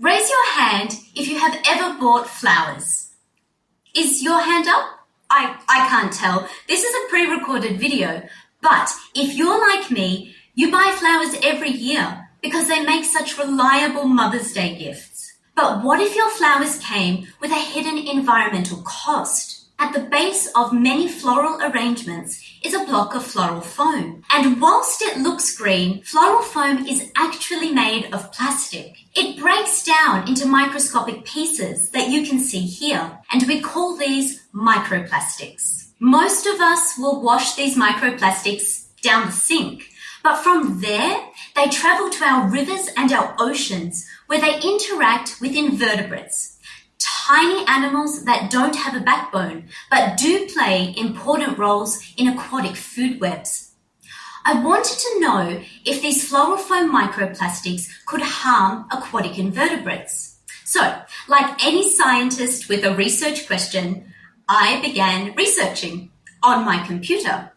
Raise your hand if you have ever bought flowers. Is your hand up? I, I can't tell. This is a pre-recorded video, but if you're like me, you buy flowers every year because they make such reliable Mother's Day gifts. But what if your flowers came with a hidden environmental cost? At the base of many floral arrangements is a block of floral foam. And whilst it looks green, floral foam is actually made of plastic. It breaks down into microscopic pieces that you can see here, and we call these microplastics. Most of us will wash these microplastics down the sink, but from there, they travel to our rivers and our oceans where they interact with invertebrates, tiny animals that don't have a backbone, but do play important roles in aquatic food webs. I wanted to know if these floral foam microplastics could harm aquatic invertebrates. So, like any scientist with a research question, I began researching on my computer.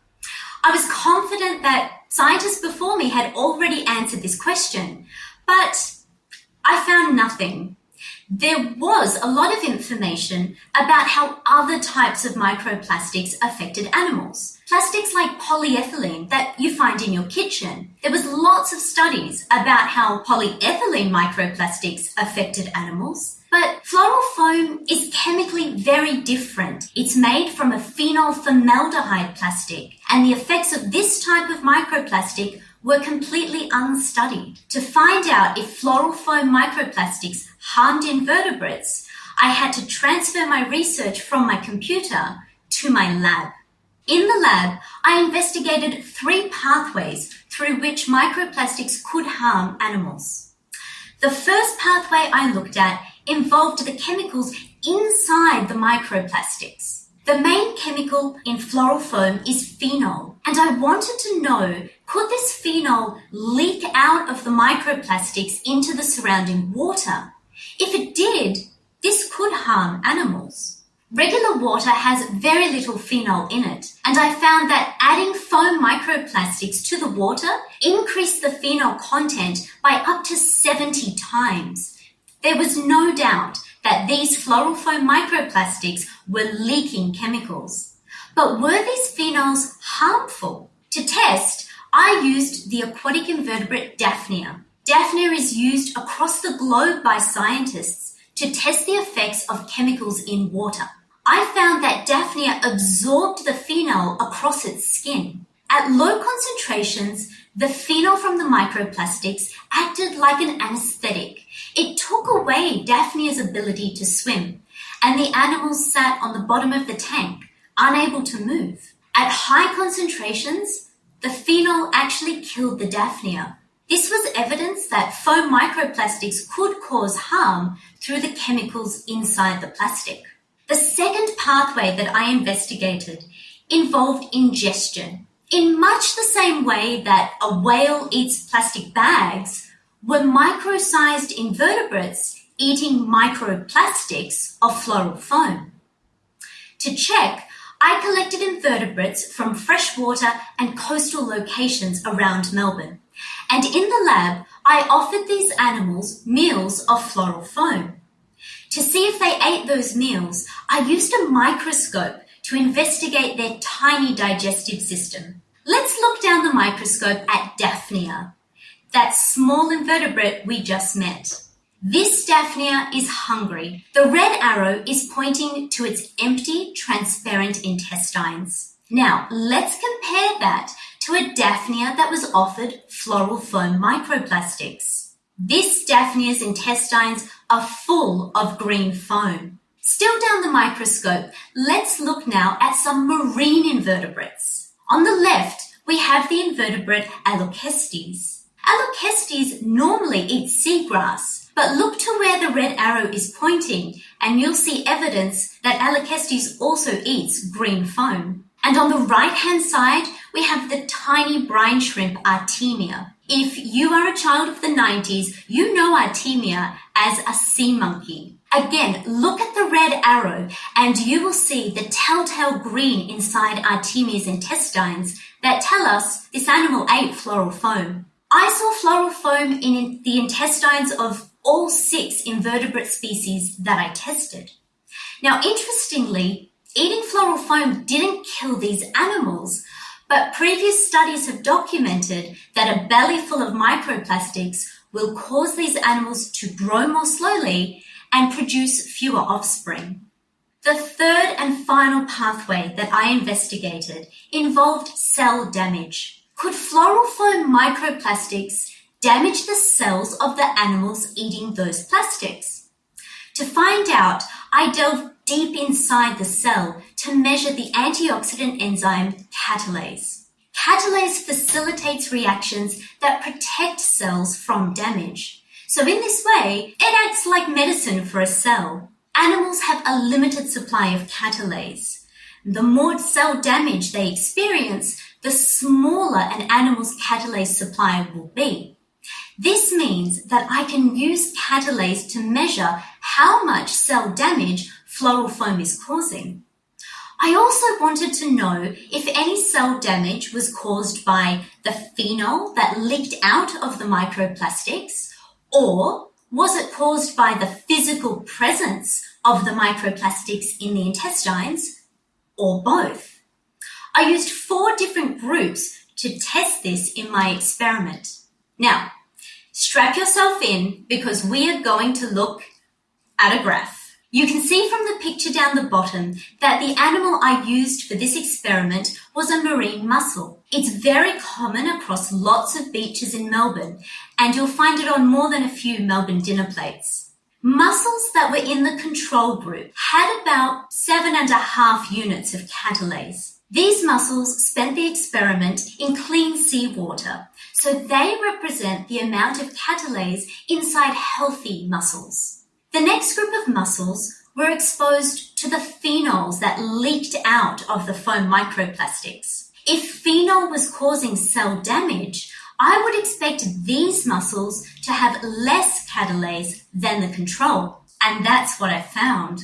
I was confident that scientists before me had already answered this question, but I found nothing there was a lot of information about how other types of microplastics affected animals. Plastics like polyethylene that you find in your kitchen. There was lots of studies about how polyethylene microplastics affected animals. But floral foam is chemically very different. It's made from a phenol formaldehyde plastic, and the effects of this type of microplastic were completely unstudied. To find out if floral foam microplastics harmed invertebrates, I had to transfer my research from my computer to my lab. In the lab, I investigated three pathways through which microplastics could harm animals. The first pathway I looked at involved the chemicals inside the microplastics. The main chemical in floral foam is phenol, and I wanted to know could this phenol leak out of the microplastics into the surrounding water? If it did, this could harm animals. Regular water has very little phenol in it, and I found that adding foam microplastics to the water increased the phenol content by up to 70 times. There was no doubt that these foam microplastics were leaking chemicals. But were these phenols harmful? To test, I used the aquatic invertebrate Daphnia. Daphnia is used across the globe by scientists to test the effects of chemicals in water. I found that Daphnia absorbed the phenol across its skin. At low concentrations, the phenol from the microplastics acted like an anesthetic. It took away Daphnia's ability to swim, and the animals sat on the bottom of the tank, unable to move. At high concentrations, the phenol actually killed the Daphnia. This was evidence that foam microplastics could cause harm through the chemicals inside the plastic. The second pathway that I investigated involved ingestion. In much the same way that a whale eats plastic bags, were micro-sized invertebrates eating microplastics of floral foam. To check, I collected invertebrates from freshwater and coastal locations around Melbourne. And in the lab, I offered these animals meals of floral foam. To see if they ate those meals, I used a microscope to investigate their tiny digestive system. Let's look down the microscope at Daphnia, that small invertebrate we just met. This Daphnia is hungry. The red arrow is pointing to its empty, transparent intestines. Now, let's compare that to a Daphnia that was offered floral foam microplastics. This Daphnia's intestines are full of green foam. Still down the microscope, let's look now at some marine invertebrates. On the left, we have the invertebrate Allorchestes. Allorchestes normally eat seagrass, but look to where the red arrow is pointing and you'll see evidence that Allorchestes also eats green foam. And on the right hand side, we have the tiny brine shrimp Artemia. If you are a child of the 90s, you know Artemia as a sea monkey. Again, look at the red arrow and you will see the telltale green inside Artemia's intestines that tell us this animal ate floral foam. I saw floral foam in the intestines of all six invertebrate species that I tested. Now, interestingly, eating floral foam didn't kill these animals, but previous studies have documented that a belly full of microplastics will cause these animals to grow more slowly and produce fewer offspring. The third and final pathway that I investigated involved cell damage. Could floral foam microplastics damage the cells of the animals eating those plastics? To find out, I delved deep inside the cell to measure the antioxidant enzyme catalase. Catalase facilitates reactions that protect cells from damage. So in this way, it acts like medicine for a cell. Animals have a limited supply of catalase. The more cell damage they experience, the smaller an animal's catalase supply will be. This means that I can use catalase to measure how much cell damage floral foam is causing. I also wanted to know if any cell damage was caused by the phenol that leaked out of the microplastics, or was it caused by the physical presence of the microplastics in the intestines, or both? I used four different groups to test this in my experiment. Now, strap yourself in because we are going to look at a graph. You can see from the picture down the bottom that the animal I used for this experiment was a marine mussel. It's very common across lots of beaches in Melbourne and you'll find it on more than a few Melbourne dinner plates. Mussels that were in the control group had about seven and a half units of catalase. These mussels spent the experiment in clean seawater, so they represent the amount of catalase inside healthy mussels. The next group of mussels were exposed to the phenols that leaked out of the foam microplastics. If phenol was causing cell damage, I would expect these mussels to have less catalase than the control, and that's what I found.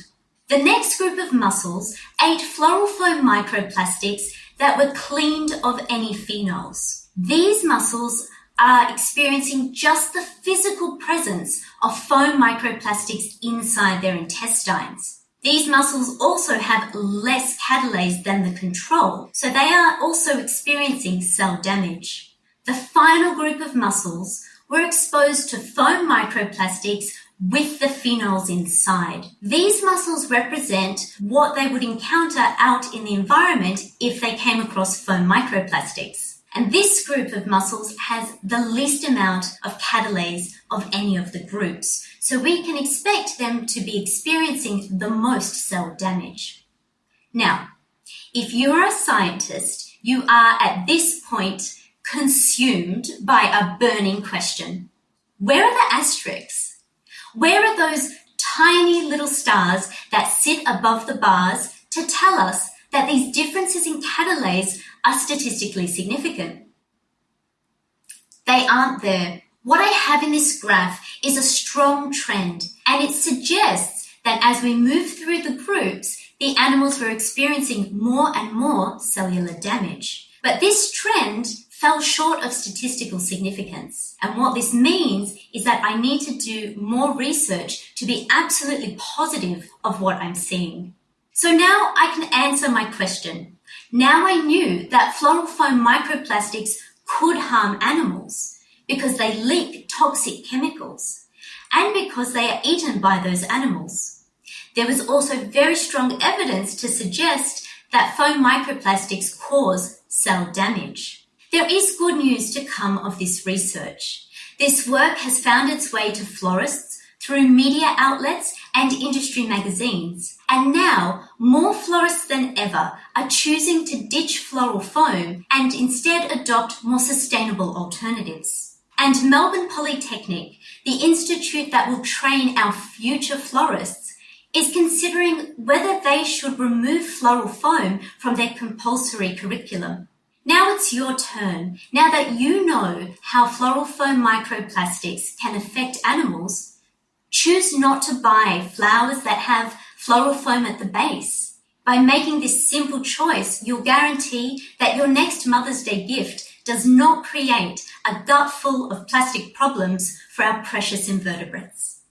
The next group of mussels ate floral foam microplastics that were cleaned of any phenols. These mussels are experiencing just the physical presence of foam microplastics inside their intestines. These mussels also have less catalase than the control, so they are also experiencing cell damage. The final group of mussels were exposed to foam microplastics with the phenols inside. These mussels represent what they would encounter out in the environment if they came across foam microplastics. And this group of mussels has the least amount of catalase of any of the groups. So we can expect them to be experiencing the most cell damage. Now, if you're a scientist, you are at this point consumed by a burning question. Where are the asterisks? Where are those tiny little stars that sit above the bars to tell us that these differences in catalase are statistically significant. They aren't there. What I have in this graph is a strong trend, and it suggests that as we move through the groups, the animals were experiencing more and more cellular damage. But this trend fell short of statistical significance. And what this means is that I need to do more research to be absolutely positive of what I'm seeing. So now I can answer my question. Now I knew that floral foam microplastics could harm animals because they leak toxic chemicals and because they are eaten by those animals. There was also very strong evidence to suggest that foam microplastics cause cell damage. There is good news to come of this research. This work has found its way to florists through media outlets and industry magazines. And now, more florists than ever are choosing to ditch floral foam and instead adopt more sustainable alternatives. And Melbourne Polytechnic, the institute that will train our future florists, is considering whether they should remove floral foam from their compulsory curriculum. Now it's your turn. Now that you know how floral foam microplastics can affect animals, Choose not to buy flowers that have floral foam at the base. By making this simple choice, you'll guarantee that your next Mother's Day gift does not create a gut full of plastic problems for our precious invertebrates.